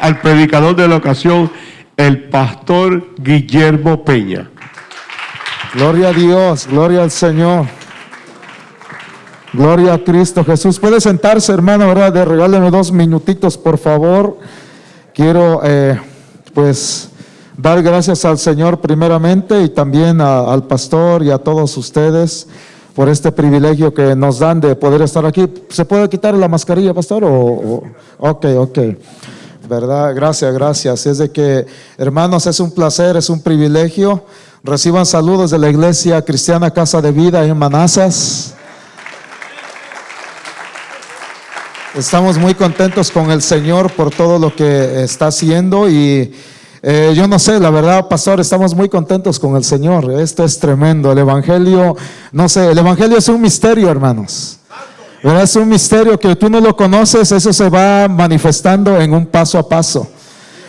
al predicador de la ocasión, el pastor Guillermo Peña. Gloria a Dios, gloria al Señor. Gloria a Cristo Jesús. Puede sentarse, hermano, ¿verdad? De regáleme dos minutitos, por favor. Quiero, eh, pues, dar gracias al Señor primeramente y también al pastor y a todos ustedes por este privilegio que nos dan de poder estar aquí. ¿Se puede quitar la mascarilla, pastor? O, ok, ok. ¿Verdad? Gracias, gracias. Es de que, hermanos, es un placer, es un privilegio. Reciban saludos de la Iglesia Cristiana Casa de Vida en Manazas. Estamos muy contentos con el Señor por todo lo que está haciendo y eh, yo no sé, la verdad, pastor, estamos muy contentos con el Señor. Esto es tremendo. El Evangelio, no sé, el Evangelio es un misterio, hermanos. Es un misterio que tú no lo conoces, eso se va manifestando en un paso a paso.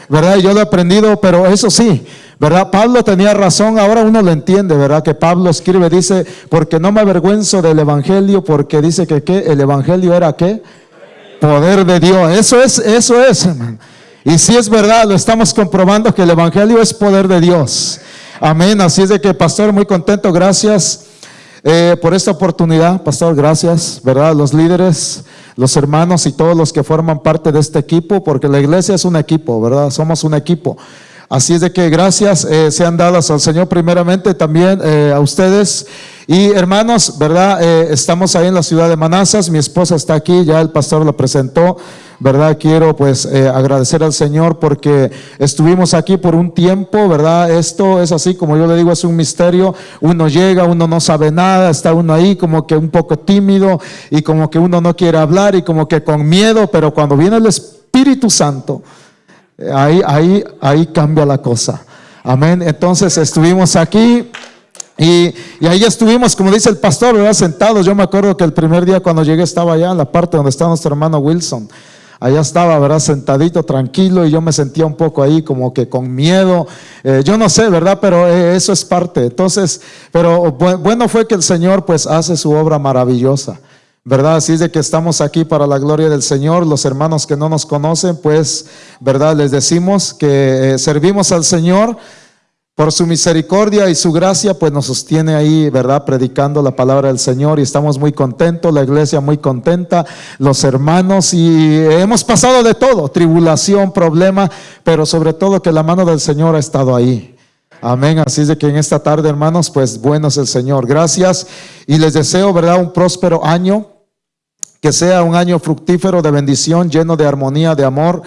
¿Verdad? Yo lo he aprendido, pero eso sí, ¿verdad? Pablo tenía razón, ahora uno lo entiende, ¿verdad? Que Pablo escribe, dice, porque no me avergüenzo del Evangelio, porque dice que ¿qué? el Evangelio era qué? Poder de Dios. Eso es, eso es, hermano. Y si es verdad, lo estamos comprobando que el Evangelio es poder de Dios. Amén. Así es de que, pastor, muy contento. Gracias eh, por esta oportunidad, pastor. Gracias, ¿verdad? Los líderes, los hermanos y todos los que forman parte de este equipo, porque la iglesia es un equipo, ¿verdad? Somos un equipo. Así es de que gracias eh, sean dadas al Señor primeramente, también eh, a ustedes. Y hermanos, ¿verdad? Eh, estamos ahí en la ciudad de Manazas, mi esposa está aquí, ya el pastor lo presentó, ¿verdad? Quiero pues agradecer al Señor porque estuvimos aquí por un tiempo, ¿verdad? Esto es así, como yo le digo, es un misterio. Uno llega, uno no sabe nada, está uno ahí como que un poco tímido y como que uno no quiere hablar y como que con miedo, pero cuando viene el Espíritu Santo, Ahí, ahí, ahí cambia la cosa. Amén. Entonces estuvimos aquí. Y, ahí estuvimos, como dice el pastor, ¿verdad? sentados. Yo me acuerdo que el primer día cuando llegué estaba allá en la parte donde está nuestro hermano Wilson. Allá estaba, ¿verdad? Sentadito, tranquilo, y yo me sentía un poco ahí como que con miedo. Eh, yo no sé, ¿verdad? Pero eh, eso es parte. Entonces, pero bueno fue que el Señor pues hace su obra maravillosa. ¿verdad? Así es de que estamos aquí para la gloria del Señor. Los hermanos que no nos conocen, pues, ¿verdad? Les decimos que eh, servimos al Señor por su misericordia y su gracia, pues nos sostiene ahí, ¿verdad? Predicando la palabra del Señor y estamos muy contentos, la iglesia muy contenta, los hermanos y hemos pasado de todo, tribulación, problema, pero sobre todo que la mano del Señor ha estado ahí. Amén. Así es de que en esta tarde, hermanos, pues bueno es el Señor. Gracias y les deseo, ¿verdad? Un próspero año que sea un año fructífero de bendición, lleno de armonía, de amor,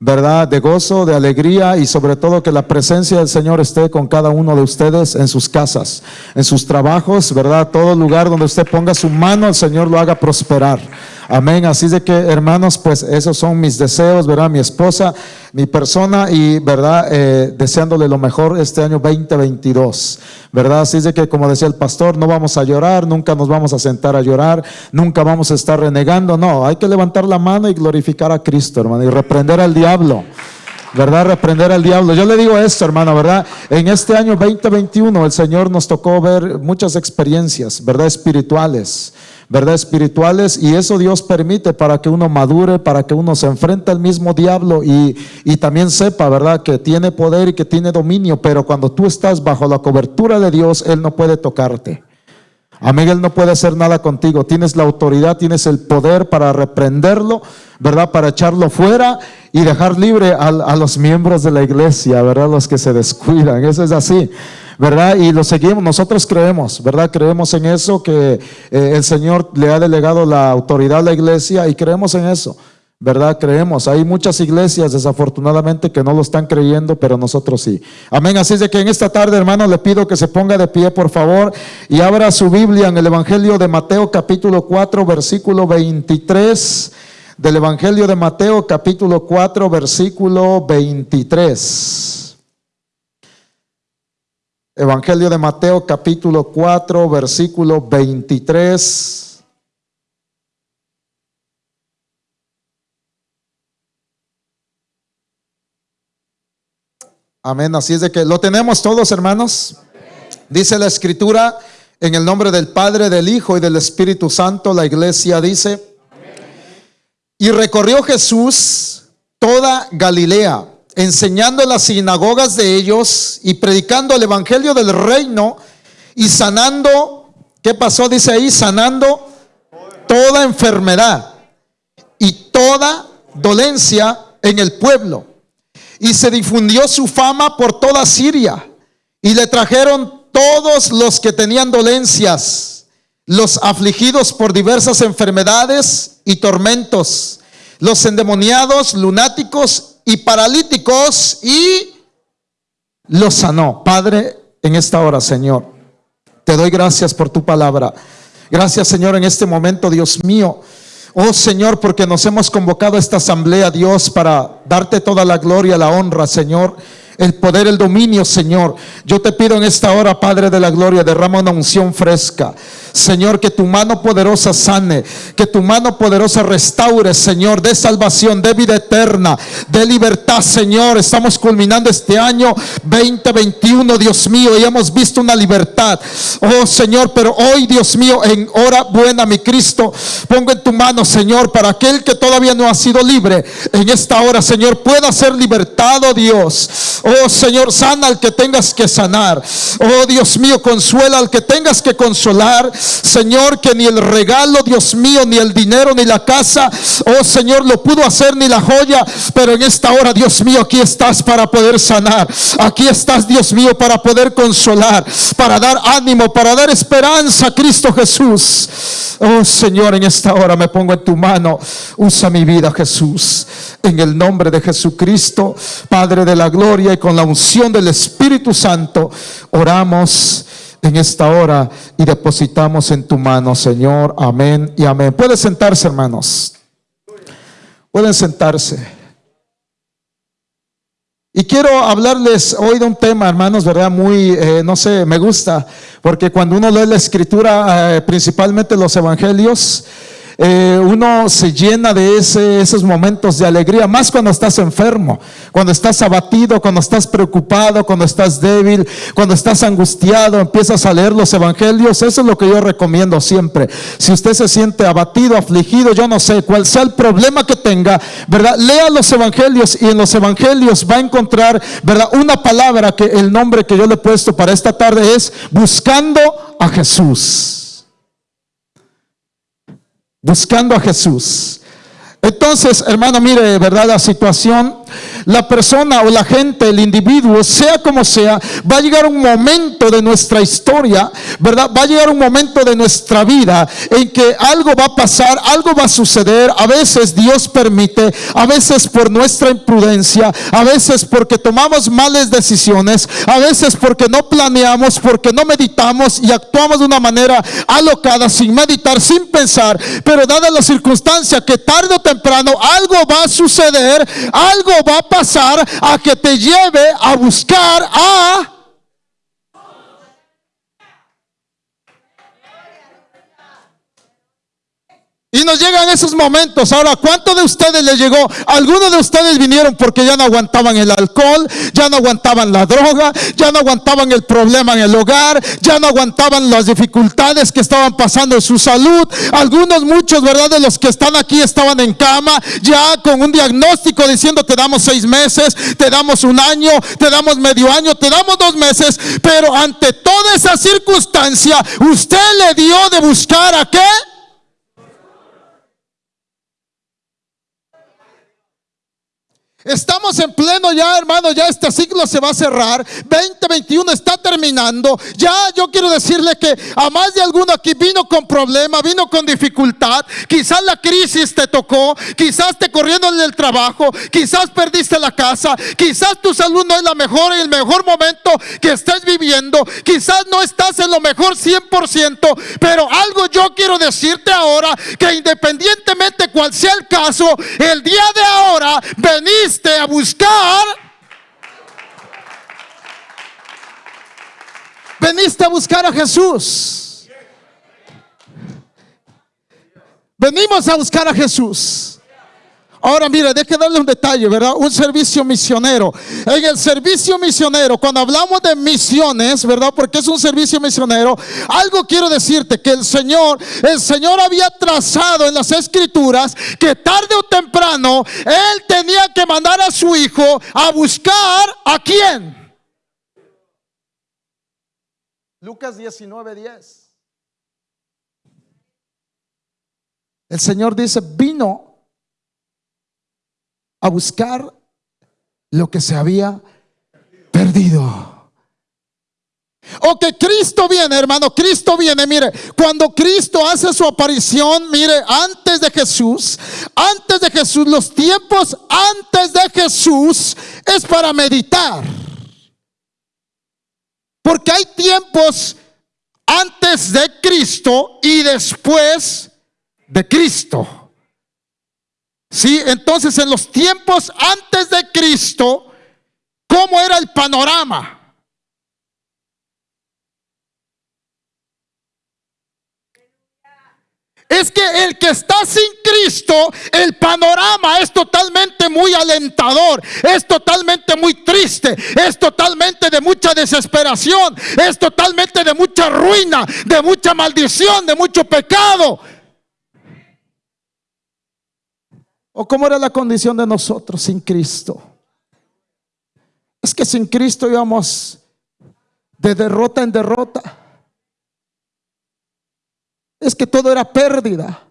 ¿verdad? De gozo, de alegría y sobre todo que la presencia del Señor esté con cada uno de ustedes en sus casas, en sus trabajos, ¿verdad? Todo lugar donde usted ponga su mano, el Señor lo haga prosperar. Amén. Así de que, hermanos, pues esos son mis deseos, ¿verdad? Mi esposa, mi persona y, ¿verdad? Eh, deseándole lo mejor este año 2022, ¿verdad? Así de que, como decía el pastor, no vamos a llorar, nunca nos vamos a sentar a llorar, nunca vamos a estar renegando. No, hay que levantar la mano y glorificar a Cristo, hermano, y reprender al diablo. ¿verdad? Reprender al diablo. Yo le digo esto, hermano, ¿verdad? En este año 2021 el Señor nos tocó ver muchas experiencias, ¿verdad? Espirituales, ¿verdad? Espirituales y eso Dios permite para que uno madure, para que uno se enfrente al mismo diablo y, y también sepa, ¿verdad? Que tiene poder y que tiene dominio, pero cuando tú estás bajo la cobertura de Dios, Él no puede tocarte. Amén, Él no puede hacer nada contigo. Tienes la autoridad, tienes el poder para reprenderlo, ¿verdad? Para echarlo fuera y dejar libre a, a, los miembros de la iglesia, ¿verdad? Los que se descuidan. Eso es así, ¿verdad? Y lo seguimos, nosotros creemos, ¿verdad? Creemos en eso, que eh, el Señor le ha delegado la autoridad a la iglesia y creemos en eso. ¿verdad? Creemos. Hay muchas iglesias desafortunadamente que no lo están creyendo, pero nosotros sí. Amén. Así es de que en esta tarde, hermano, le pido que se ponga de pie, por favor, y abra su Biblia en el Evangelio de Mateo capítulo 4, versículo 23. Del Evangelio de Mateo capítulo 4, versículo 23. Evangelio de Mateo capítulo 4, versículo 23. Amén. Así es de que lo tenemos todos, hermanos. Dice la escritura, en el nombre del Padre, del Hijo y del Espíritu Santo, la iglesia dice, y recorrió Jesús toda Galilea, enseñando en las sinagogas de ellos y predicando el evangelio del reino y sanando, ¿qué pasó? Dice ahí, sanando toda enfermedad y toda dolencia en el pueblo. Y se difundió su fama por toda Siria y le trajeron todos los que tenían dolencias, los afligidos por diversas enfermedades y tormentos, los endemoniados, lunáticos y paralíticos y los sanó. Padre, en esta hora, Señor, te doy gracias por tu palabra. Gracias, Señor, en este momento, Dios mío. Oh Señor, porque nos hemos convocado a esta asamblea, Dios, para darte toda la gloria, la honra, Señor el poder, el dominio, Señor. Yo te pido en esta hora, Padre de la Gloria, derrama una unción fresca. Señor, que tu mano poderosa sane, que tu mano poderosa restaure, Señor, de salvación, de vida eterna, de libertad, Señor. Estamos culminando este año 2021, Dios mío, y hemos visto una libertad. Oh Señor, pero hoy, Dios mío, en hora buena, mi Cristo, pongo en tu mano, Señor, para aquel que todavía no ha sido libre, en esta hora, Señor, pueda ser libertado, Dios. Oh Señor, sana al que tengas que sanar. Oh Dios mío, consuela al que tengas que consolar. Señor, que ni el regalo, Dios mío, ni el dinero, ni la casa, oh Señor, lo pudo hacer ni la joya. Pero en esta hora, Dios mío, aquí estás para poder sanar. Aquí estás, Dios mío, para poder consolar, para dar ánimo, para dar esperanza, Cristo Jesús. Oh Señor, en esta hora me pongo en tu mano. Usa mi vida, Jesús. En el nombre de Jesucristo, Padre de la gloria con la unción del Espíritu Santo, oramos en esta hora y depositamos en tu mano, Señor. Amén y amén. Pueden sentarse, hermanos. Pueden sentarse. Y quiero hablarles hoy de un tema, hermanos, ¿verdad? Muy, eh, no sé, me gusta, porque cuando uno lee la escritura, eh, principalmente los evangelios, eh, uno se llena de ese, esos momentos de alegría, más cuando estás enfermo, cuando estás abatido, cuando estás preocupado, cuando estás débil, cuando estás angustiado, empiezas a leer los evangelios. Eso es lo que yo recomiendo siempre. Si usted se siente abatido, afligido, yo no sé cuál sea el problema que tenga, ¿verdad? Lea los evangelios y en los evangelios va a encontrar, ¿verdad? Una palabra que el nombre que yo le he puesto para esta tarde es buscando a Jesús buscando a Jesús. Entonces, hermano, mire, ¿verdad? La situación la persona o la gente, el individuo, sea como sea, va a llegar un momento de nuestra historia, ¿verdad? Va a llegar un momento de nuestra vida en que algo va a pasar, algo va a suceder. A veces Dios permite, a veces por nuestra imprudencia, a veces porque tomamos malas decisiones, a veces porque no planeamos, porque no meditamos y actuamos de una manera alocada, sin meditar, sin pensar. Pero dada la circunstancia que tarde o temprano algo va a suceder, algo va a pasar a que te lleve a buscar a Y nos llegan esos momentos. Ahora, ¿cuánto de ustedes les llegó? Algunos de ustedes vinieron porque ya no aguantaban el alcohol, ya no aguantaban la droga, ya no aguantaban el problema en el hogar, ya no aguantaban las dificultades que estaban pasando en su salud. Algunos, muchos, ¿verdad? De los que están aquí estaban en cama, ya con un diagnóstico diciendo te damos seis meses, te damos un año, te damos medio año, te damos dos meses. Pero ante toda esa circunstancia, usted le dio de buscar a qué? Estamos en pleno ya, hermano, ya este ciclo se va a cerrar. 2021 está terminando. Ya yo quiero decirle que a más de alguno aquí vino con problema, vino con dificultad. Quizás la crisis te tocó, quizás te corriendo en el trabajo, quizás perdiste la casa, quizás tu salud no es la mejor y el mejor momento que estés viviendo. Quizás no estás en lo mejor 100%, pero algo yo quiero decirte ahora que independientemente cual sea el caso, el día de ahora venís a buscar. Veniste a buscar a Jesús. Venimos a buscar a Jesús. Ahora mire, deje darle un detalle, ¿verdad? Un servicio misionero. En el servicio misionero, cuando hablamos de misiones, ¿verdad? Porque es un servicio misionero, algo quiero decirte que el Señor, el Señor había trazado en las escrituras que tarde o temprano él tenía que mandar a su hijo a buscar a quién. Lucas 19:10. El Señor dice, vino a buscar lo que se había perdido. O que Cristo viene, hermano, Cristo viene, mire, cuando Cristo hace su aparición, mire, antes de Jesús, antes de Jesús, los tiempos antes de Jesús es para meditar. Porque hay tiempos antes de Cristo y después de Cristo. Sí, entonces en los tiempos antes de Cristo, ¿cómo era el panorama? Es que el que está sin Cristo, el panorama es totalmente muy alentador, es totalmente muy triste, es totalmente de mucha desesperación, es totalmente de mucha ruina, de mucha maldición, de mucho pecado. ¿O cómo era la condición de nosotros sin Cristo? Es que sin Cristo íbamos de derrota en derrota. Es que todo era pérdida.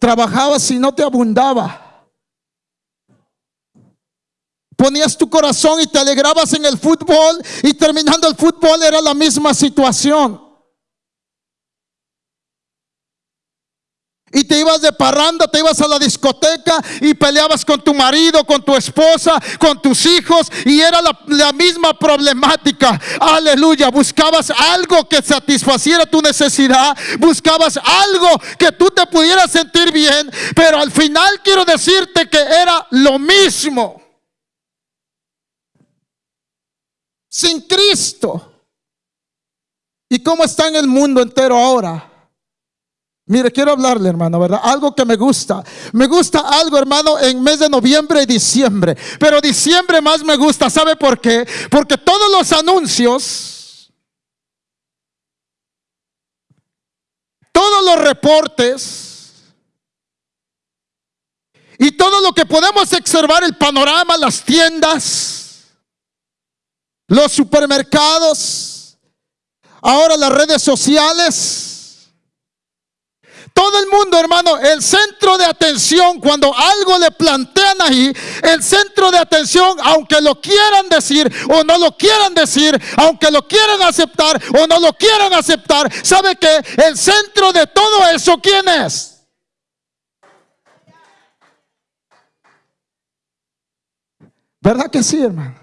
Trabajabas y no te abundaba. Ponías tu corazón y te alegrabas en el fútbol y terminando el fútbol era la misma situación. Y te ibas de parranda, te ibas a la discoteca y peleabas con tu marido, con tu esposa, con tus hijos y era la, misma problemática. Aleluya, buscabas algo que satisfaciera tu necesidad, buscabas algo que tú te pudieras sentir bien, pero al final quiero decirte que era lo mismo. Sin Cristo. ¿Y cómo está en el mundo entero ahora? Mire, quiero hablarle, hermano, ¿verdad? Algo que me gusta. Me gusta algo, hermano, en mes de noviembre y diciembre. Pero diciembre más me gusta. ¿Sabe por qué? Porque todos los anuncios, todos los reportes y todo lo que podemos observar, el panorama, las tiendas, los supermercados, ahora las redes sociales todo el mundo, hermano, el centro de atención, cuando algo le plantean ahí, el centro de atención, aunque lo quieran decir o no lo quieran decir, aunque lo quieran aceptar o no lo quieran aceptar, ¿sabe que el centro de todo eso quién es? ¿Verdad que sí, hermano?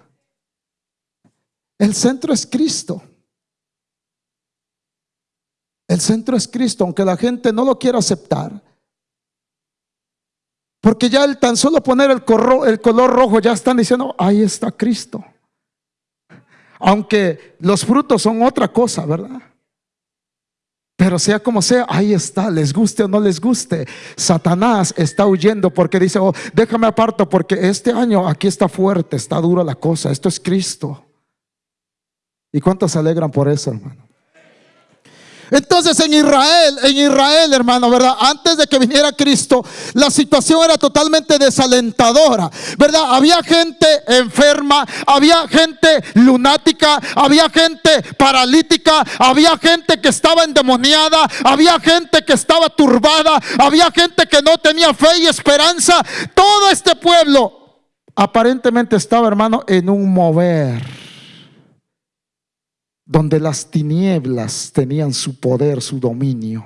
El centro es Cristo. El centro es Cristo, aunque la gente no lo quiera aceptar. Porque ya el tan solo poner el, color rojo ya están diciendo, ahí está Cristo. Aunque los frutos son otra cosa, ¿verdad? Pero sea como sea, ahí está, les guste o no les guste. Satanás está huyendo porque dice, oh, déjame aparto porque este año aquí está fuerte, está dura la cosa, esto es Cristo. ¿Y cuántos se alegran por eso, hermano? Entonces en Israel, en Israel, hermano, ¿verdad? Antes de que viniera Cristo, la situación era totalmente desalentadora, ¿verdad? Había gente enferma, había gente lunática, había gente paralítica, había gente que estaba endemoniada, había gente que estaba turbada, había gente que no tenía fe y esperanza. Todo este pueblo aparentemente estaba, hermano, en un mover donde las tinieblas tenían su poder, su dominio.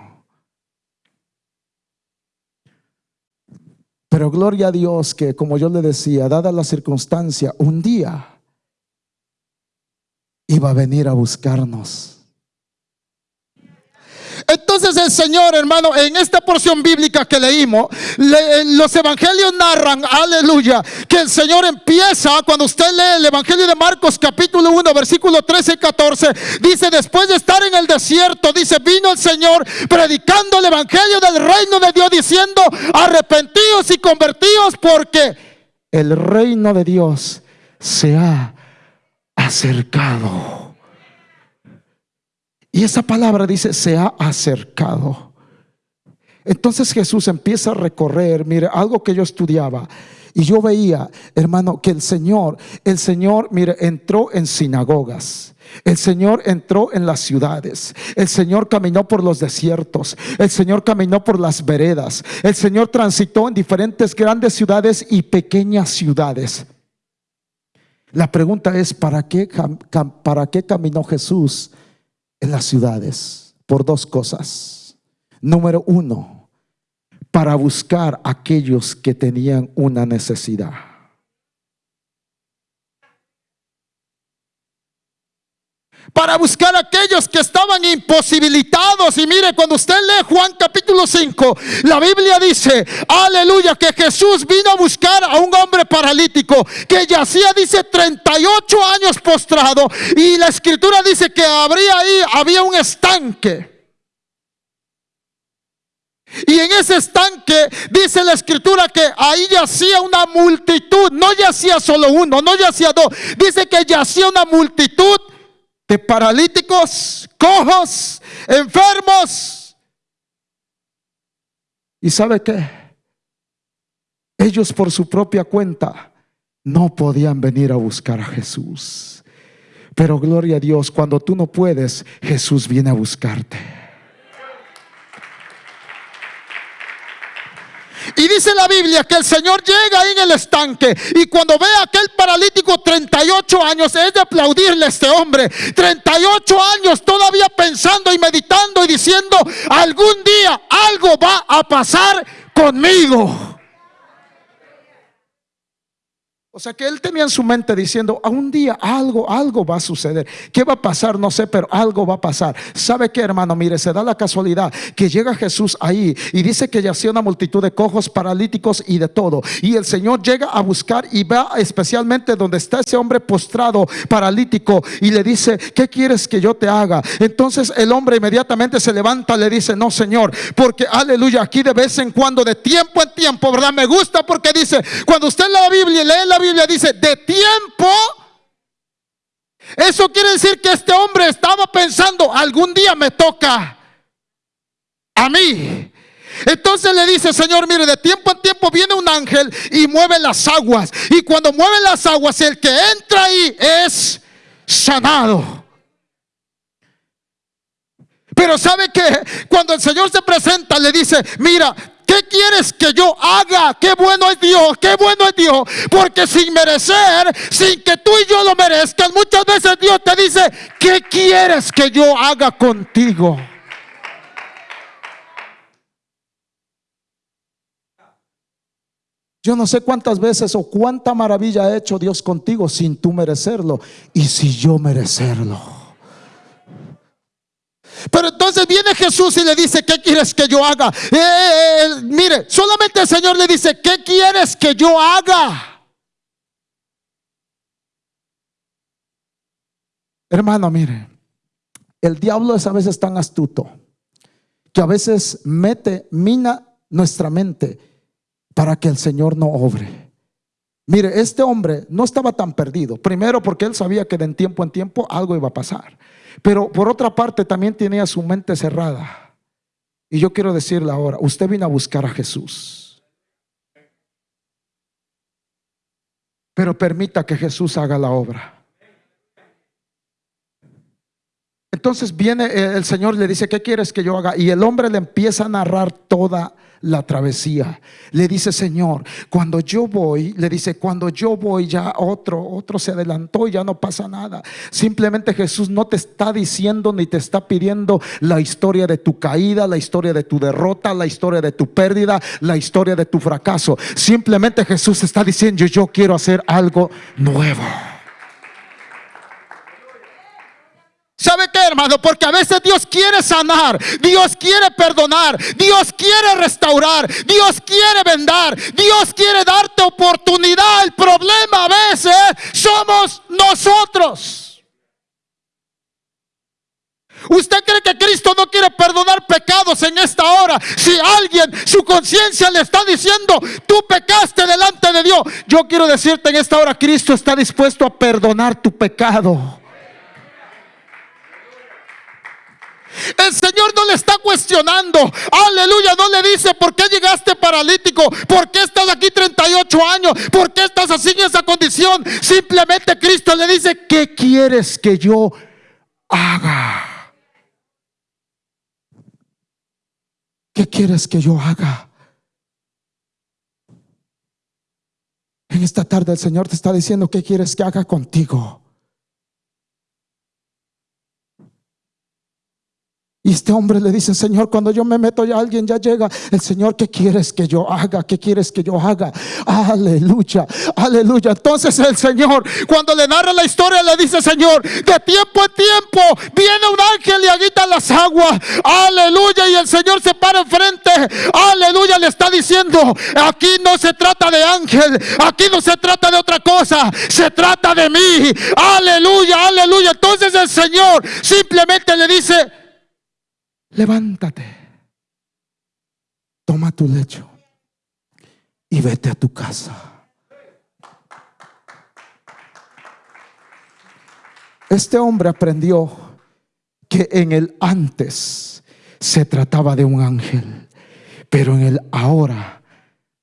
Pero gloria a Dios que, como yo le decía, dada la circunstancia, un día iba a venir a buscarnos. Entonces el Señor, hermano, en esta porción bíblica que leímos, le- los evangelios narran, aleluya, que el Señor empieza, cuando usted lee el Evangelio de Marcos capítulo 1, versículo 13 y 14, dice, después de estar en el desierto, dice, vino el Señor predicando el Evangelio del reino de Dios, diciendo, arrepentíos y convertíos porque el reino de Dios se ha acercado. Y esa palabra dice, se ha acercado. Entonces Jesús empieza a recorrer, mire, algo que yo estudiaba. Y yo veía, hermano, que el Señor, el Señor, mire, entró en sinagogas. El Señor entró en las ciudades. El Señor caminó por los desiertos. El Señor caminó por las veredas. El Señor transitó en diferentes grandes ciudades y pequeñas ciudades. La pregunta es, ¿para qué, ¿para qué caminó Jesús en las ciudades? Por dos cosas. Número uno, para buscar a aquellos que tenían una necesidad. Para buscar a aquellos que estaban imposibilitados. Y mire, cuando usted lee Juan capítulo 5, la Biblia dice, aleluya, que Jesús vino a buscar a un hombre paralítico que yacía, dice, 38 años postrado. Y la escritura dice que habría ahí, había un estanque. Y en ese estanque dice la escritura que ahí yacía una multitud, no yacía solo uno, no yacía dos, dice que yacía una multitud de paralíticos, cojos, enfermos. ¿Y sabe qué? Ellos por su propia cuenta no podían venir a buscar a Jesús. Pero gloria a Dios, cuando tú no puedes, Jesús viene a buscarte. Y dice la Biblia que el Señor llega ahí en el estanque y cuando ve a aquel paralítico 38 años, es de aplaudirle a este hombre. 38 años todavía pensando y meditando y diciendo, algún día algo va a pasar conmigo. O sea que él tenía en su mente diciendo, a un día algo, algo va a suceder. ¿Qué va a pasar? No sé, pero algo va a pasar. ¿Sabe qué, hermano? Mire, se da la casualidad que llega Jesús ahí y dice que yacía una multitud de cojos, paralíticos y de todo. Y el Señor llega a buscar y va especialmente donde está ese hombre postrado, paralítico, y le dice, ¿qué quieres que yo te haga? Entonces el hombre inmediatamente se levanta, le dice, no, Señor, porque aleluya, aquí de vez en cuando, de tiempo en tiempo, ¿verdad? Me gusta porque dice, cuando usted lee la Biblia y lee la Biblia, dice, de tiempo. Eso quiere decir que este hombre estaba pensando, algún día me toca a mí. Entonces le dice, Señor, mire, de tiempo en tiempo viene un ángel y mueve las aguas. Y cuando mueve las aguas, el que entra ahí es sanado. Pero sabe que cuando el Señor se presenta, le dice, mira, ¿qué quieres que yo haga? Qué bueno es Dios, qué bueno es Dios. Porque sin merecer, sin que tú y yo lo merezcan, muchas veces Dios te dice, ¿qué quieres que yo haga contigo? Yo no sé cuántas veces o cuánta maravilla ha hecho Dios contigo sin tú merecerlo y si yo merecerlo. Pero entonces viene Jesús y le dice, ¿qué quieres que yo haga? Eh, eh, eh, mire, solamente el Señor le dice, ¿qué quieres que yo haga? Hermano, mire, el diablo es a veces tan astuto que a veces mete, mina nuestra mente para que el Señor no obre. Mire, este hombre no estaba tan perdido. Primero porque él sabía que de tiempo en tiempo algo iba a pasar. Pero por otra parte también tenía su mente cerrada. Y yo quiero decirle ahora, usted vino a buscar a Jesús. Pero permita que Jesús haga la obra. Entonces viene eh, el Señor, le dice, ¿qué quieres que yo haga? Y el hombre le empieza a narrar toda la travesía. Le dice, Señor, cuando yo voy, le dice, cuando yo voy ya otro, otro se adelantó y ya no pasa nada. Simplemente Jesús no te está diciendo ni te está pidiendo la historia de tu caída, la historia de tu derrota, la historia de tu pérdida, la historia de tu fracaso. Simplemente Jesús está diciendo, yo quiero hacer algo nuevo. ¿Sabe qué, hermano? Porque a veces Dios quiere sanar, Dios quiere perdonar, Dios quiere restaurar, Dios quiere vendar, Dios quiere darte oportunidad. El problema a veces somos nosotros. ¿Usted cree que Cristo no quiere perdonar pecados en esta hora? Si alguien, su conciencia le está diciendo, tú pecaste delante de Dios. Yo quiero decirte en esta hora, Cristo está dispuesto a perdonar tu pecado. El Señor no le está cuestionando. Aleluya. No le dice por qué llegaste paralítico. ¿Por qué estás aquí 38 años? ¿Por qué estás así en esa condición? Simplemente Cristo le dice, ¿qué quieres que yo haga? ¿Qué quieres que yo haga? En esta tarde el Señor te está diciendo, ¿qué quieres que haga contigo? Y este hombre le dice, Señor, cuando yo me meto ya alguien ya llega. El Señor, ¿qué quieres que yo haga? ¿Qué quieres que yo haga? Aleluya, aleluya. Entonces el Señor, cuando le narra la historia, le dice, Señor, de tiempo en tiempo viene un ángel y agita las aguas. Aleluya. Y el Señor se para enfrente. Aleluya. Le está diciendo, aquí no se trata de ángel. Aquí no se trata de otra cosa. Se trata de mí. Aleluya, aleluya. Entonces el Señor simplemente le dice, levántate, toma tu lecho y vete a tu casa. Este hombre aprendió que en el antes se trataba de un ángel, pero en el ahora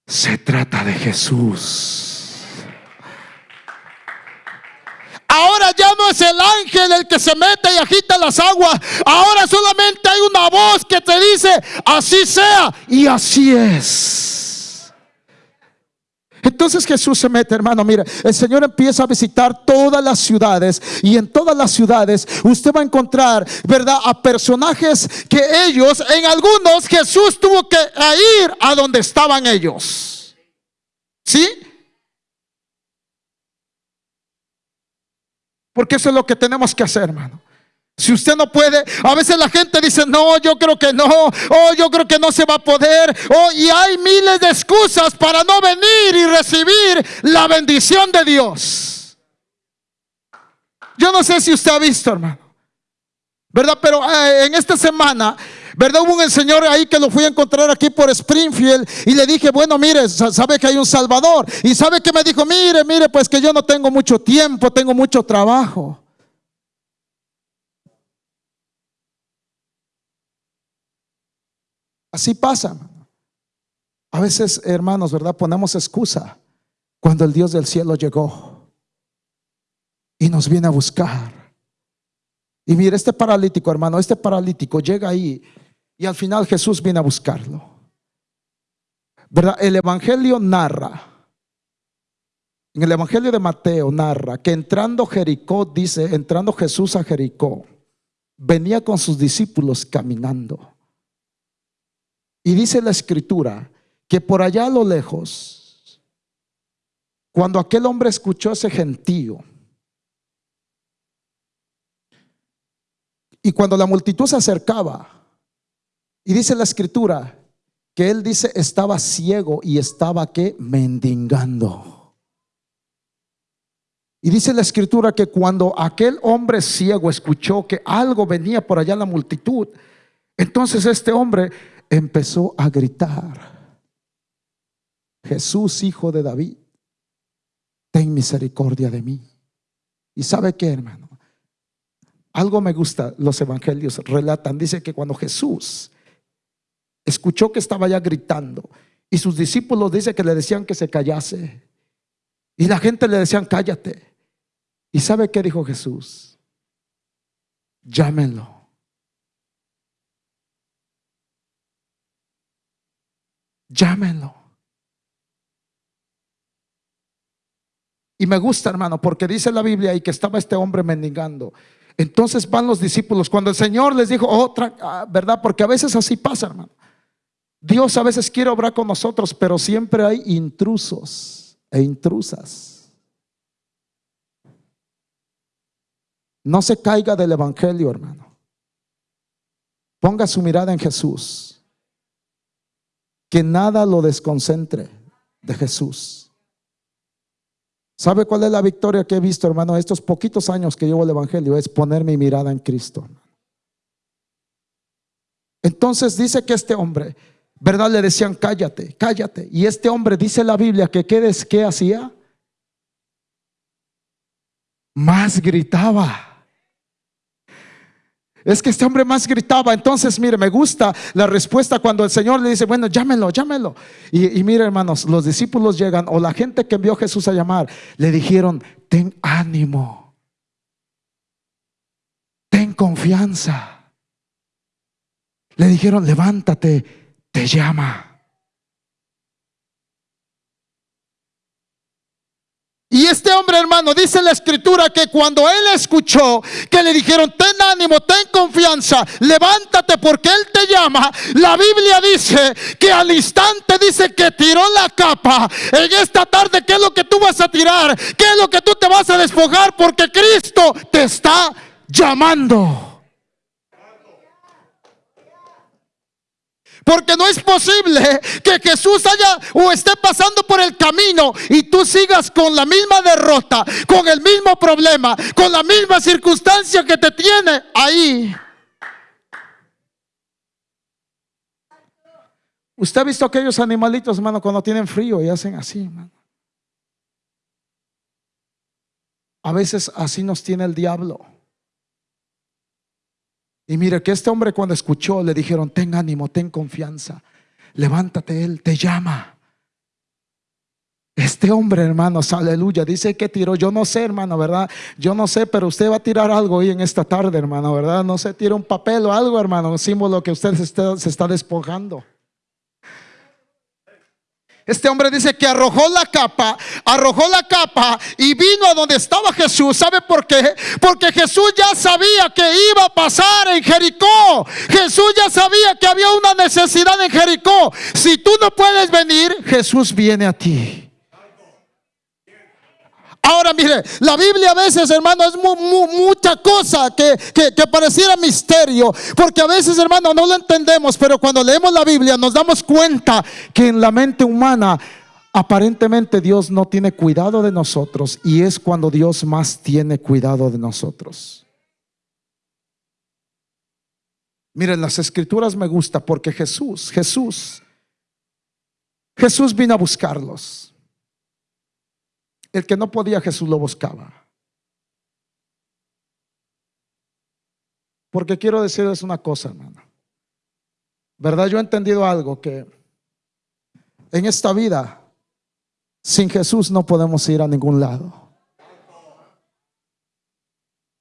se trata de Jesús. Ahora ya no es el ángel el que se mete y agita las aguas. Ahora solamente hay una voz que te dice, así sea. Y así es. Entonces Jesús se mete, hermano. Mire, el Señor empieza a visitar todas las ciudades y en todas las ciudades usted va a encontrar, ¿verdad? A personajes que ellos, en algunos, Jesús tuvo que ir a donde estaban ellos. ¿Sí? Porque eso es lo que tenemos que hacer, hermano. Si usted no puede, a veces la gente dice, no, yo creo que no, oh, yo creo que no se va a poder, oh, y hay miles de excusas para no venir y recibir la bendición de Dios. Yo no sé si usted ha visto, hermano, ¿verdad? Pero eh, en esta semana ¿Verdad? Hubo un señor ahí que lo fui a encontrar aquí por Springfield y le dije, bueno, mire, sabe que hay un Salvador. Y sabe que me dijo, mire, mire, pues que yo no tengo mucho tiempo, tengo mucho trabajo. Así pasa. A veces, hermanos, ¿verdad? Ponemos excusa cuando el Dios del cielo llegó y nos viene a buscar. Y mire, este paralítico, hermano, este paralítico llega ahí y al final Jesús viene a buscarlo. ¿Verdad? El Evangelio narra, en el Evangelio de Mateo narra que entrando Jericó, dice, entrando Jesús a Jericó, venía con sus discípulos caminando. Y dice la escritura que por allá a lo lejos, cuando aquel hombre escuchó ese gentío, y cuando la multitud se acercaba, y dice la escritura que él dice estaba ciego y estaba que mendigando. Y dice la escritura que cuando aquel hombre ciego escuchó que algo venía por allá la multitud, entonces este hombre empezó a gritar, Jesús, hijo de David, ten misericordia de mí. ¿Y sabe qué, hermano? Algo me gusta, los evangelios relatan, dice que cuando Jesús escuchó que estaba ya gritando y sus discípulos dice que le decían que se callase y la gente le decían cállate. ¿Y sabe qué dijo Jesús? Llámenlo. Llámenlo. Y me gusta, hermano, porque dice la Biblia y que estaba este hombre mendigando. Entonces van los discípulos. Cuando el Señor les dijo otra, ah, ¿verdad? Porque a veces así pasa, hermano. Dios a veces quiere obrar con nosotros, pero siempre hay intrusos e intrusas. No se caiga del Evangelio, hermano. Ponga su mirada en Jesús. Que nada lo desconcentre de Jesús. ¿Sabe cuál es la victoria que he visto, hermano? Estos poquitos años que llevo el Evangelio es poner mi mirada en Cristo. Entonces dice que este hombre, ¿verdad? Le decían, cállate, cállate. Y este hombre dice la Biblia que ¿qué, qué hacía? Más gritaba. Es que este hombre más gritaba. Entonces, mire, me gusta la respuesta cuando el Señor le dice, bueno, llámelo, llámelo. Y, y mire, hermanos, los discípulos llegan o la gente que envió a Jesús a llamar, le dijeron, ten ánimo, ten confianza. Le dijeron, levántate, te llama. Y este hombre, hermano, dice la escritura que cuando él escuchó que le dijeron, ten ánimo, ten confianza, levántate porque él te llama, la Biblia dice que al instante dice que tiró la capa. En esta tarde, ¿qué es lo que tú vas a tirar? ¿Qué es lo que tú te vas a despojar? Porque Cristo te está llamando. Porque no es posible que Jesús haya o esté pasando por el camino y tú sigas con la misma derrota, con el mismo problema, con la misma circunstancia que te tiene ahí. Usted ha visto aquellos animalitos, hermano, cuando tienen frío y hacen así, hermano. A veces así nos tiene el diablo. Y mire que este hombre cuando escuchó le dijeron, ten ánimo, ten confianza, levántate, él te llama. Este hombre, hermanos, aleluya, dice que tiró, yo no sé, hermano, ¿verdad? Yo no sé, pero usted va a tirar algo hoy en esta tarde, hermano, ¿verdad? No sé, tira un papel o algo, hermano, un símbolo que usted se está, se está despojando. Este hombre dice que arrojó la capa, arrojó la capa y vino a donde estaba Jesús. ¿Sabe por qué? Porque Jesús ya sabía que iba a pasar en Jericó. Jesús ya sabía que había una necesidad en Jericó. Si tú no puedes venir, Jesús viene a ti. Ahora mire, la Biblia a veces, hermano, es mucha cosa que, que, pareciera misterio, porque a veces, hermano, no lo entendemos, pero cuando leemos la Biblia nos damos cuenta que en la mente humana aparentemente Dios no tiene cuidado de nosotros y es cuando Dios más tiene cuidado de nosotros. Miren, las escrituras me gusta porque Jesús, Jesús, Jesús vino a buscarlos. El que no podía Jesús lo buscaba. Porque quiero decirles una cosa, hermano. ¿Verdad? Yo he entendido algo que en esta vida sin Jesús no podemos ir a ningún lado.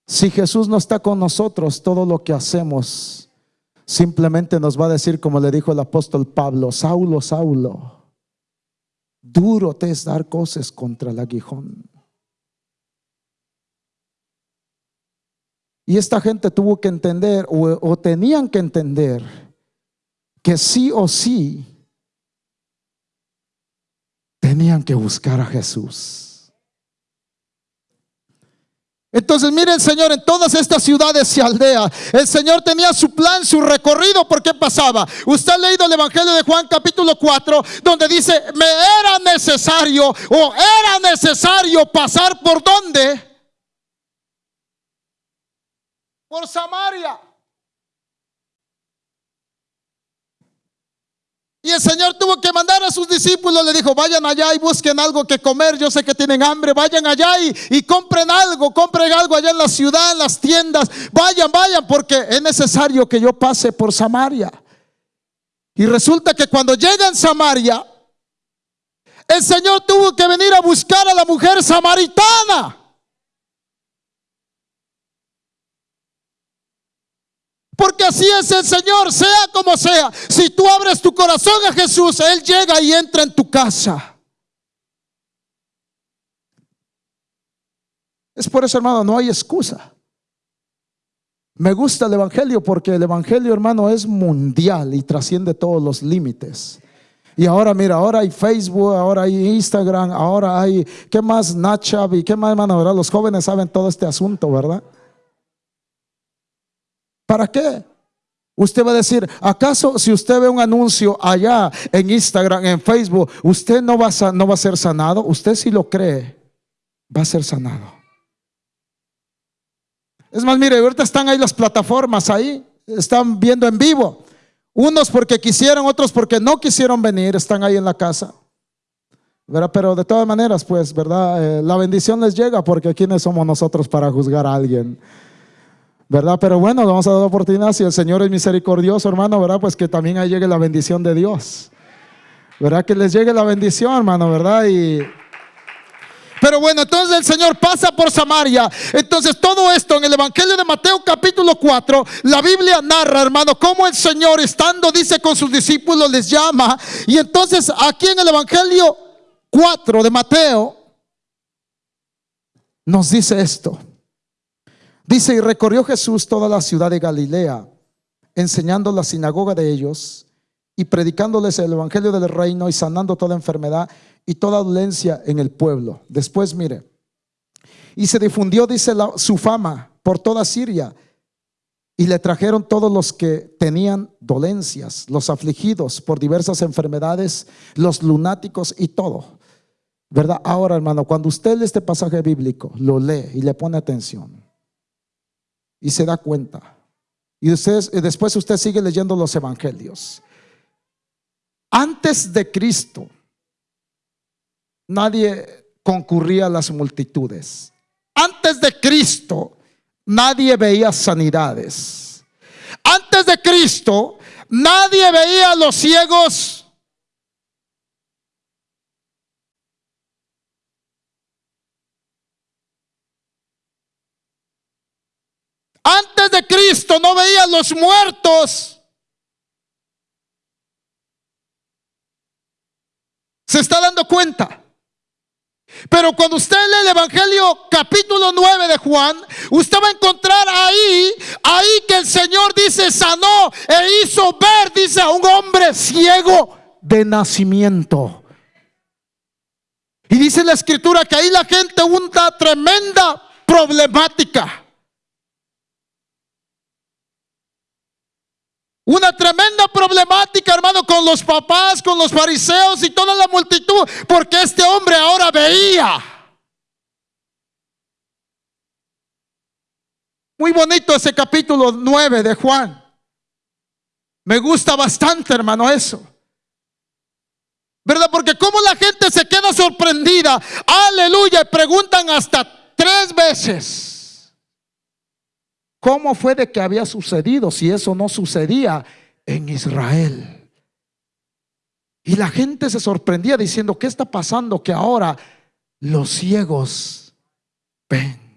Si Jesús no está con nosotros, todo lo que hacemos simplemente nos va a decir, como le dijo el apóstol Pablo, Saulo, Saulo, Duro te es dar cosas contra el aguijón. Y esta gente tuvo que entender o, o, tenían que entender que sí o sí tenían que buscar a Jesús. Entonces, mire el Señor en todas estas ciudades y aldeas. El Señor tenía su plan, su recorrido. ¿Por qué pasaba? Usted ha leído el Evangelio de Juan capítulo 4, donde dice, me era necesario o era necesario pasar por dónde? Por Samaria. Y el Señor tuvo que mandar a sus discípulos, le dijo, vayan allá y busquen algo que comer, yo sé que tienen hambre, vayan allá y, compren algo, compren algo allá en la ciudad, en las tiendas, vayan, vayan, porque es necesario que yo pase por Samaria. Y resulta que cuando llega en Samaria, el Señor tuvo que venir a buscar a la mujer samaritana. Porque así es el Señor, sea como sea. Si tú abres tu corazón a Jesús, Él llega y entra en tu casa. Es por eso, hermano, no hay excusa. Me gusta el Evangelio porque el Evangelio, hermano, es mundial y trasciende todos los límites. Y ahora, mira, ahora hay Facebook, ahora hay Instagram, ahora hay, ¿qué más? Snapchat y qué más, hermano, ¿verdad? Los jóvenes saben todo este asunto, ¿verdad? ¿Para qué? Usted va a decir, ¿acaso si usted ve un anuncio allá en Instagram, en Facebook, usted no va a, no va a ser sanado? Usted si lo cree, va a ser sanado. Es más, mire, ahorita están ahí las plataformas ahí, están viendo en vivo. Unos porque quisieron, otros porque no quisieron venir, están ahí en la casa. ¿verdad? Pero de todas maneras, pues, ¿verdad? Eh, la bendición les llega porque ¿quiénes somos nosotros para juzgar a alguien? ¿Verdad? Pero bueno, vamos a dar oportunidad. Si el Señor es misericordioso, hermano, ¿verdad? Pues que también ahí llegue la bendición de Dios. ¿Verdad? Que les llegue la bendición, hermano, ¿verdad? Y... Pero bueno, entonces el Señor pasa por Samaria. Entonces todo esto en el Evangelio de Mateo capítulo 4, la Biblia narra, hermano, cómo el Señor estando, dice, con sus discípulos les llama. Y entonces aquí en el Evangelio 4 de Mateo nos dice esto. Dice, y recorrió Jesús toda la ciudad de Galilea, enseñando la sinagoga de ellos y predicándoles el evangelio del reino y sanando toda enfermedad y toda dolencia en el pueblo. Después, mire, y se difundió, dice, su fama por toda Siria. Y le trajeron todos los que tenían dolencias, los afligidos por diversas enfermedades, los lunáticos y todo. ¿Verdad? Ahora, hermano, cuando usted lee este pasaje bíblico, lo lee y le pone atención y se da cuenta. Y después usted sigue leyendo los evangelios. Antes de Cristo, nadie concurría a las multitudes. Antes de Cristo, nadie veía sanidades. Antes de Cristo, nadie veía a los ciegos Antes de Cristo no veía los muertos. ¿Se está dando cuenta? Pero cuando usted lee el Evangelio capítulo 9 de Juan, usted va a encontrar ahí, ahí que el Señor dice, sanó e hizo ver, dice, a un hombre ciego de nacimiento. Y dice la escritura que ahí la gente una tremenda problemática. Una tremenda problemática, hermano, con los papás, con los fariseos y toda la multitud, porque este hombre ahora veía. Muy bonito ese capítulo 9 de Juan. Me gusta bastante, hermano, eso. ¿Verdad? Porque como la gente se queda sorprendida, aleluya, y preguntan hasta tres veces. ¿Cómo fue de que había sucedido si eso no sucedía en Israel? Y la gente se sorprendía diciendo, ¿qué está pasando que ahora los ciegos ven?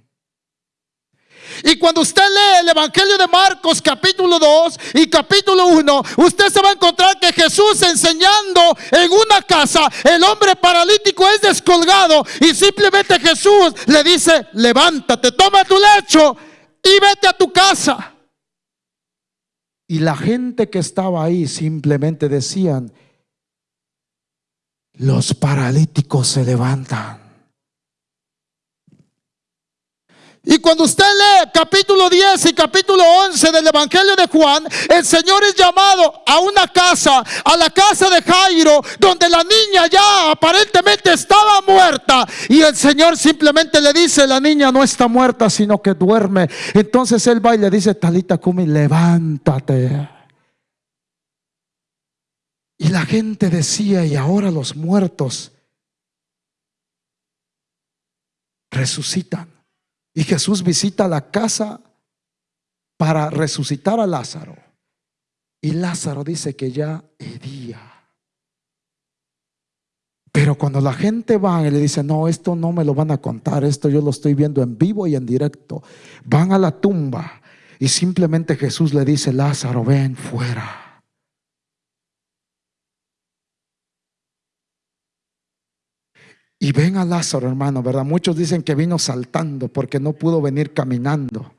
Y cuando usted lee el Evangelio de Marcos capítulo 2 y capítulo 1, usted se va a encontrar que Jesús enseñando en una casa, el hombre paralítico es descolgado y simplemente Jesús le dice, levántate, toma tu lecho y vete a tu casa. Y la gente que estaba ahí simplemente decían, los paralíticos se levantan. Y cuando usted lee capítulo 10 y capítulo 11 del Evangelio de Juan, el Señor es llamado a una casa, a la casa de Jairo, donde la niña ya aparentemente estaba muerta. Y el Señor simplemente le dice, la niña no está muerta, sino que duerme. Entonces él va y le dice, Talita Kumi, levántate. Y la gente decía, y ahora los muertos resucitan. Y Jesús visita la casa para resucitar a Lázaro. Y Lázaro dice que ya hedía. Pero cuando la gente va y le dice, no, esto no me lo van a contar, esto yo lo estoy viendo en vivo y en directo, van a la tumba y simplemente Jesús le dice, Lázaro, ven fuera. Y ven a Lázaro, hermano, ¿verdad? Muchos dicen que vino saltando porque no pudo venir caminando.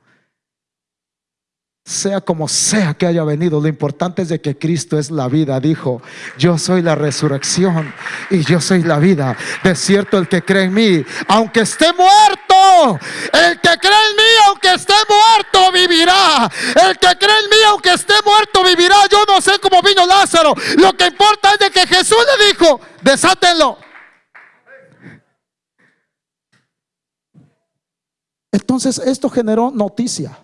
Sea como sea que haya venido, lo importante es de que Cristo es la vida. Dijo, yo soy la resurrección y yo soy la vida. De cierto, el que cree en mí, aunque esté muerto, el que cree en mí, aunque esté muerto, vivirá. El que cree en mí, aunque esté muerto, vivirá, yo no sé cómo vino Lázaro. Lo que importa es de que Jesús le dijo, desátenlo. Entonces esto generó noticia.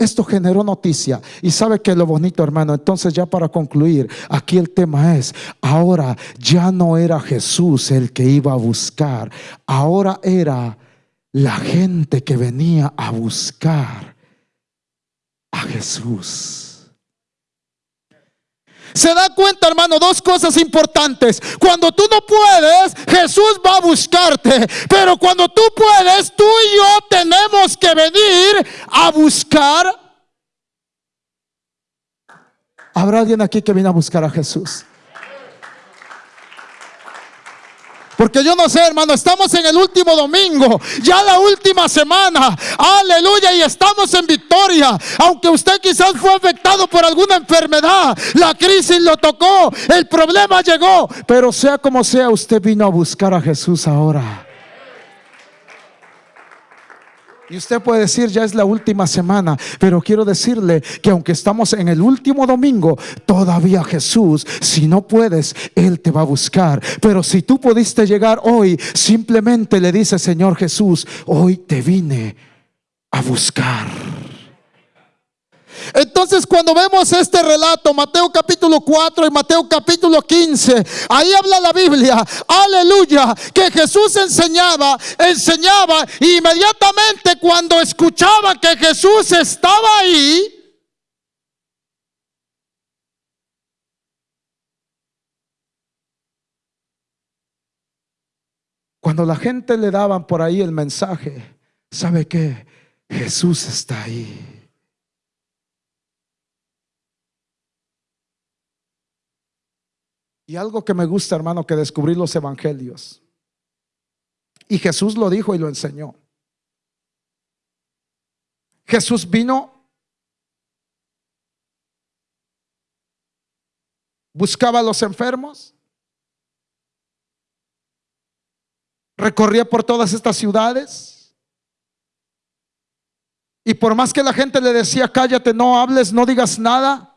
Esto generó noticia. Y sabe que lo bonito, hermano. Entonces, ya para concluir, aquí el tema es: ahora ya no era Jesús el que iba a buscar, ahora era la gente que venía a buscar a Jesús. Se da cuenta, hermano, dos cosas importantes. Cuando tú no puedes, Jesús va a buscarte. Pero cuando tú puedes, tú y yo tenemos que venir a buscar. ¿Habrá alguien aquí que viene a buscar a Jesús? Porque yo no sé, hermano, estamos en el último domingo, ya la última semana. Aleluya, y estamos en victoria. Aunque usted quizás fue afectado por alguna enfermedad, la crisis lo tocó, el problema llegó. Pero sea como sea, usted vino a buscar a Jesús ahora. Y usted puede decir, ya es la última semana, pero quiero decirle que aunque estamos en el último domingo, todavía Jesús, si no puedes, Él te va a buscar. Pero si tú pudiste llegar hoy, simplemente le dice, Señor Jesús, hoy te vine a buscar. Entonces cuando vemos este relato, Mateo capítulo 4 y Mateo capítulo 15, ahí habla la Biblia, aleluya, que Jesús enseñaba, enseñaba inmediatamente cuando escuchaba que Jesús estaba ahí, cuando la gente le daban por ahí el mensaje, ¿sabe qué? Jesús está ahí. Y algo que me gusta, hermano, que descubrí los evangelios. Y Jesús lo dijo y lo enseñó. Jesús vino, buscaba a los enfermos, recorría por todas estas ciudades. Y por más que la gente le decía, cállate, no hables, no digas nada,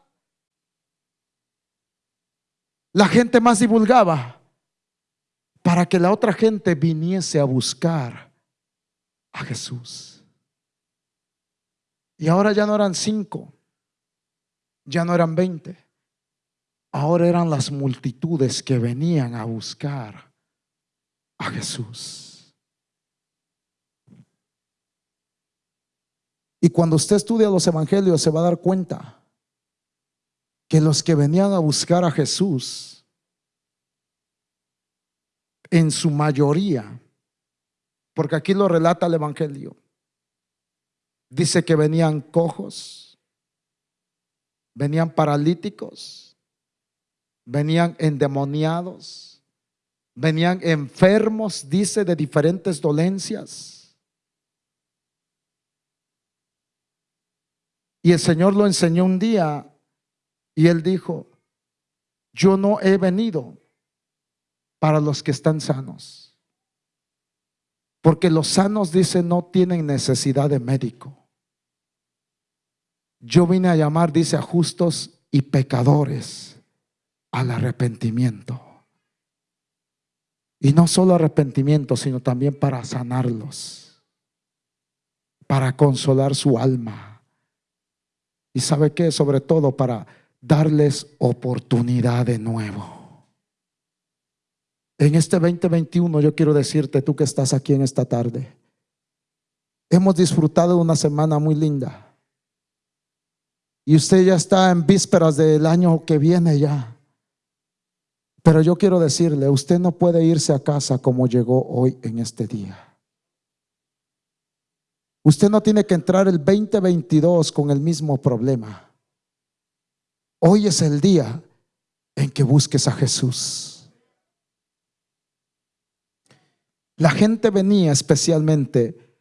la gente más divulgaba para que la otra gente viniese a buscar a Jesús. Y ahora ya no eran cinco, ya no eran veinte, ahora eran las multitudes que venían a buscar a Jesús. Y cuando usted estudia los evangelios se va a dar cuenta que los que venían a buscar a Jesús, en su mayoría, porque aquí lo relata el Evangelio, dice que venían cojos, venían paralíticos, venían endemoniados, venían enfermos, dice, de diferentes dolencias. Y el Señor lo enseñó un día y él dijo, yo no he venido para los que están sanos. Porque los sanos, dice, no tienen necesidad de médico. Yo vine a llamar, dice, a justos y pecadores al arrepentimiento. Y no solo arrepentimiento, sino también para sanarlos, para consolar su alma. Y sabe qué, sobre todo para darles oportunidad de nuevo. En este 2021 yo quiero decirte, tú que estás aquí en esta tarde, hemos disfrutado de una semana muy linda. Y usted ya está en vísperas del año que viene ya. Pero yo quiero decirle, usted no puede irse a casa como llegó hoy en este día. Usted no tiene que entrar el 2022 con el mismo problema. Hoy es el día en que busques a Jesús. La gente venía especialmente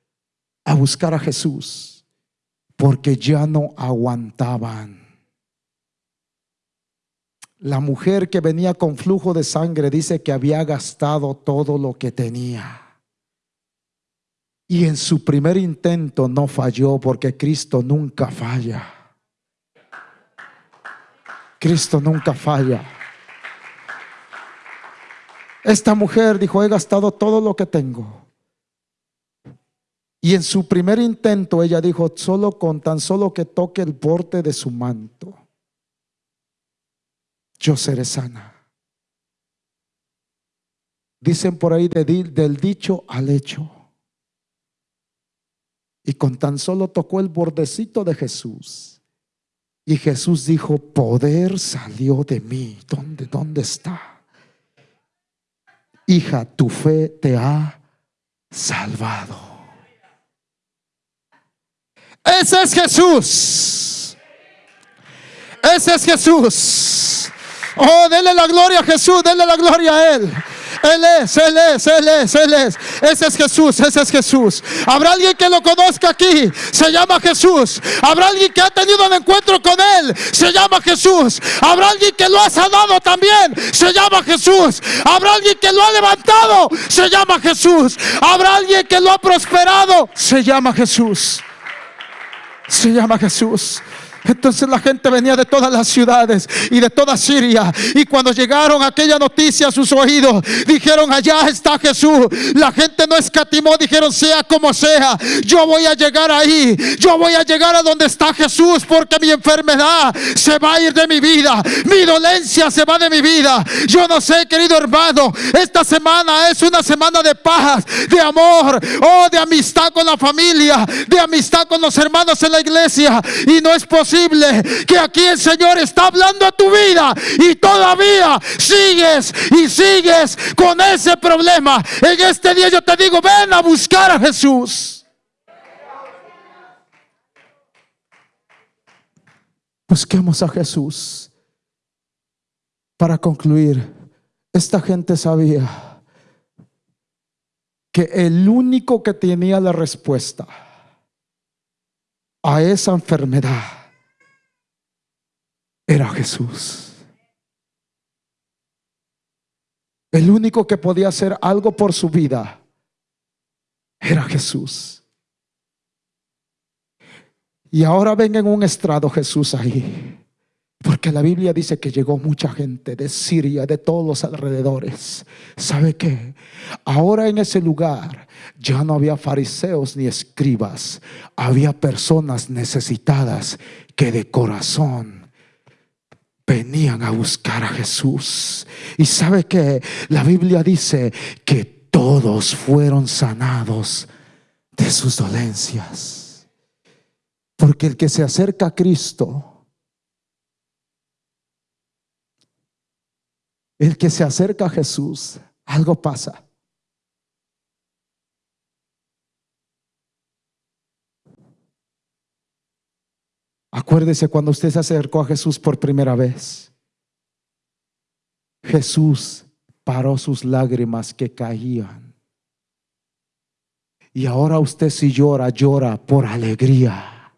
a buscar a Jesús porque ya no aguantaban. La mujer que venía con flujo de sangre dice que había gastado todo lo que tenía. Y en su primer intento no falló porque Cristo nunca falla. Cristo nunca falla. Esta mujer dijo, he gastado todo lo que tengo. Y en su primer intento ella dijo, solo con tan solo que toque el borde de su manto, yo seré sana. Dicen por ahí del dicho al hecho. Y con tan solo tocó el bordecito de Jesús. Y Jesús dijo, poder salió de mí. ¿Dónde, dónde está? Hija, tu fe te ha salvado. Ese es Jesús. Ese es Jesús. Oh, denle la gloria a Jesús, denle la gloria a Él. Él es, Él es, Él es, Él es. Ese es Jesús, ese es Jesús. Habrá alguien que lo conozca aquí, se llama Jesús. Habrá alguien que ha tenido un encuentro con Él, se llama Jesús. Habrá alguien que lo ha sanado también, se llama Jesús. Habrá alguien que lo ha levantado, se llama Jesús. Habrá alguien que lo ha prosperado, se llama Jesús. Se llama Jesús. Entonces la gente venía de todas las ciudades y de toda Siria. Y cuando llegaron aquella noticia a sus oídos, dijeron, allá está Jesús. La gente no escatimó, dijeron, sea como sea, yo voy a llegar ahí. Yo voy a llegar a donde está Jesús porque mi enfermedad se va a ir de mi vida. Mi dolencia se va de mi vida. Yo no sé, querido hermano, esta semana es una semana de paz, de amor, oh, de amistad con la familia, de amistad con los hermanos en la iglesia. Y no es posible que aquí el Señor está hablando a tu vida y todavía sigues y sigues con ese problema. En este día yo te digo, ven a buscar a Jesús. Busquemos a Jesús. Para concluir, esta gente sabía que el único que tenía la respuesta a esa enfermedad era Jesús. El único que podía hacer algo por su vida era Jesús. Y ahora ven en un estrado Jesús ahí. Porque la Biblia dice que llegó mucha gente de Siria, de todos los alrededores. ¿Sabe qué? Ahora en ese lugar ya no había fariseos ni escribas. Había personas necesitadas que de corazón venían a buscar a Jesús. Y sabe que la Biblia dice que todos fueron sanados de sus dolencias. Porque el que se acerca a Cristo, el que se acerca a Jesús, algo pasa. Acuérdese cuando usted se acercó a Jesús por primera vez. Jesús paró sus lágrimas que caían. Y ahora usted si llora, llora por alegría.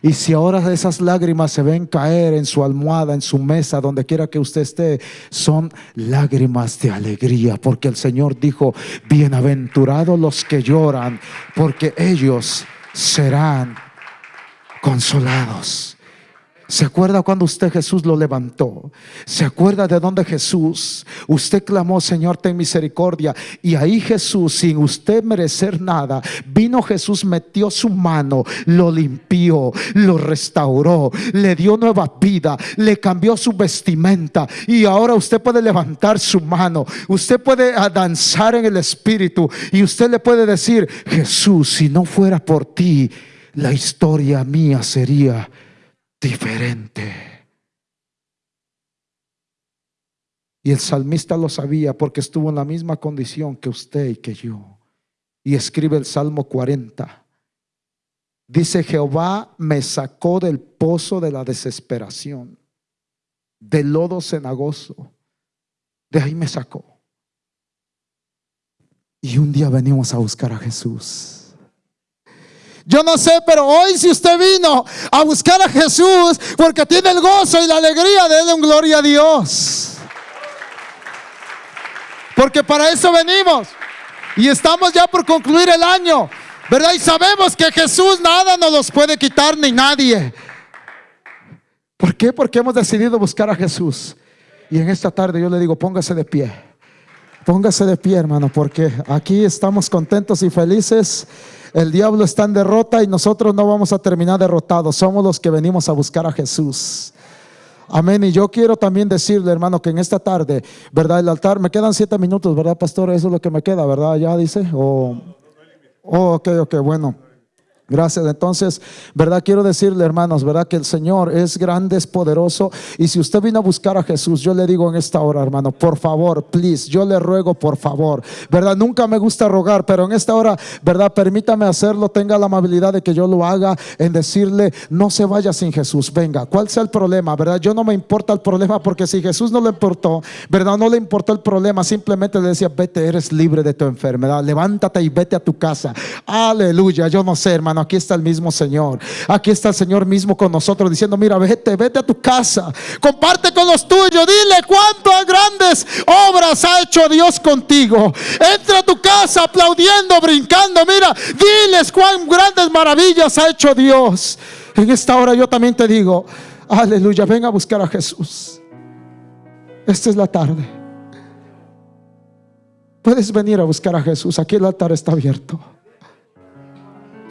Y si ahora esas lágrimas se ven caer en su almohada, en su mesa, donde quiera que usted esté, son lágrimas de alegría, porque el Señor dijo, bienaventurados los que lloran, porque ellos serán consolados. ¿Se acuerda cuando usted Jesús lo levantó? ¿Se acuerda de donde Jesús? Usted clamó, Señor, ten misericordia. Y ahí Jesús, sin usted merecer nada, vino Jesús, metió su mano, lo limpió, lo restauró, le dio nueva vida, le cambió su vestimenta. Y ahora usted puede levantar su mano, usted puede danzar en el Espíritu y usted le puede decir, Jesús, si no fuera por ti, la historia mía sería diferente. Y el salmista lo sabía porque estuvo en la misma condición que usted y que yo. Y escribe el Salmo 40. Dice, Jehová me sacó del pozo de la desesperación, del lodo cenagoso. De ahí me sacó. Y un día venimos a buscar a Jesús. Yo no sé, pero hoy si usted vino a buscar a Jesús porque tiene el gozo y la alegría, de un gloria a Dios. Porque para eso venimos. Y estamos ya por concluir el año, ¿verdad? Y sabemos que Jesús nada nos puede quitar ni nadie. ¿Por qué? Porque hemos decidido buscar a Jesús. Y en esta tarde yo le digo, póngase de pie. Póngase de pie, hermano, porque aquí estamos contentos y felices. El diablo está en derrota y nosotros no vamos a terminar derrotados. Somos los que venimos a buscar a Jesús. Amén. Y yo quiero también decirle, hermano, que en esta tarde, ¿verdad? El altar, me quedan siete minutos, ¿verdad, pastor? Eso es lo que me queda, ¿verdad? Ya dice. O, oh, ok, ok, bueno. Gracias. Entonces, ¿verdad? Quiero decirle, hermanos, ¿verdad? Que el Señor es grande, es poderoso. Y si usted vino a buscar a Jesús, yo le digo en esta hora, hermano, por favor, please, yo le ruego, por favor, ¿verdad? Nunca me gusta rogar, pero en esta hora, ¿verdad? Permítame hacerlo, tenga la amabilidad de que yo lo haga en decirle, no se vaya sin Jesús, venga, ¿cuál sea el problema, verdad? Yo no me importa el problema porque si Jesús no le importó, ¿verdad? No le importó el problema, simplemente le decía, vete, eres libre de tu enfermedad, levántate y vete a tu casa. Aleluya, yo no sé, hermano aquí está el mismo Señor. Aquí está el Señor mismo con nosotros diciendo, mira, vete, vete a tu casa. Comparte con los tuyos. Dile cuántas grandes obras ha hecho Dios contigo. Entra a tu casa aplaudiendo, brincando. Mira, diles cuán grandes maravillas ha hecho Dios. En esta hora yo también te digo, aleluya, ven a buscar a Jesús. Esta es la tarde. Puedes venir a buscar a Jesús. Aquí el altar está abierto.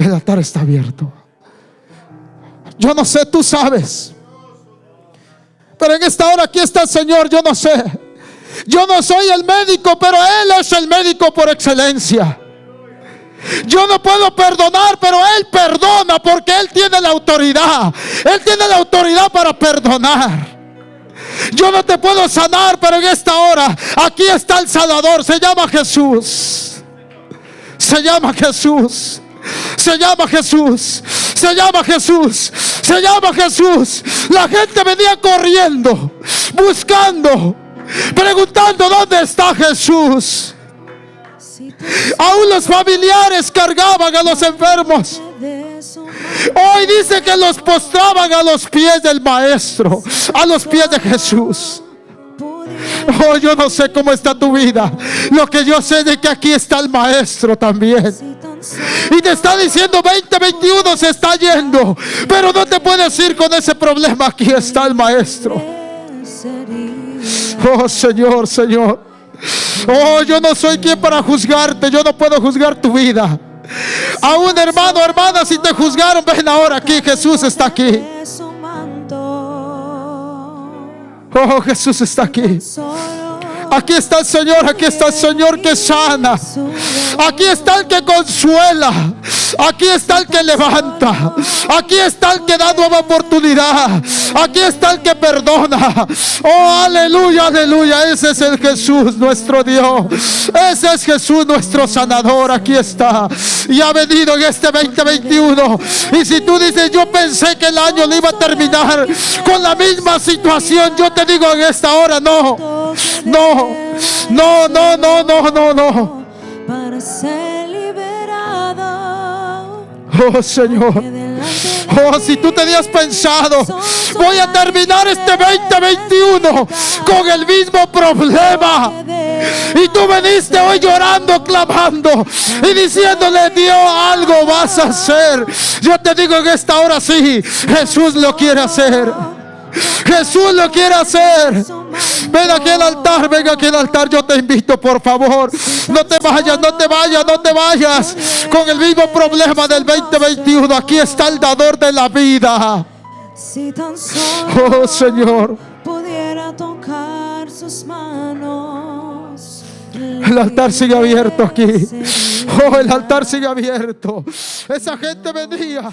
El altar está abierto. Yo no sé, tú sabes. Pero en esta hora aquí está el Señor, yo no sé. Yo no soy el médico, pero Él es el médico por excelencia. Yo no puedo perdonar, pero Él perdona porque Él tiene la autoridad. Él tiene la autoridad para perdonar. Yo no te puedo sanar, pero en esta hora aquí está el Salvador. Se llama Jesús. Se llama Jesús. Se llama Jesús. Se llama Jesús. Se llama Jesús. La gente venía corriendo, buscando, preguntando dónde está Jesús. Aún los familiares cargaban a los enfermos. Hoy dice que los postraban a los pies del Maestro, a los pies de Jesús. Oh, yo no sé cómo está tu vida. Lo que yo sé de que aquí está el Maestro también. Y te está diciendo 2021 se está yendo. Pero no te puedes ir con ese problema. Aquí está el maestro. Oh Señor, Señor. Oh, yo no soy quien para juzgarte. Yo no puedo juzgar tu vida. A un hermano, hermana, si te juzgaron, ven ahora aquí. Jesús está aquí. Oh, Jesús está aquí. Aquí está el Señor, aquí está el Señor que sana. Aquí está el que consuela. Aquí está el que levanta. Aquí está el que da nueva oportunidad. Aquí está el que perdona. Oh, aleluya, aleluya. Ese es el Jesús, nuestro Dios. Ese es Jesús, nuestro sanador. Aquí está. Y ha venido en este 2021. Y si tú dices, yo pensé que el año le iba a terminar con la misma situación, yo te digo en esta hora, no. No. No, no, no, no, no, no. Ser. Oh Señor. Oh, si tú te habías pensado, voy a terminar este 2021 con el mismo problema. Y tú veniste hoy llorando, clamando y diciéndole, Dios, algo vas a hacer. Yo te digo en esta hora sí, Jesús lo quiere hacer. Jesús lo quiere hacer. Ven aquí al altar, ven aquí al altar. Yo te invito, por favor. No te vayas, no te vayas, no te vayas. Con el mismo problema del 2021. Aquí está el dador de la vida. Oh Señor. Pudiera tocar sus manos. El altar sigue abierto aquí. Oh, el altar sigue abierto. Esa gente venía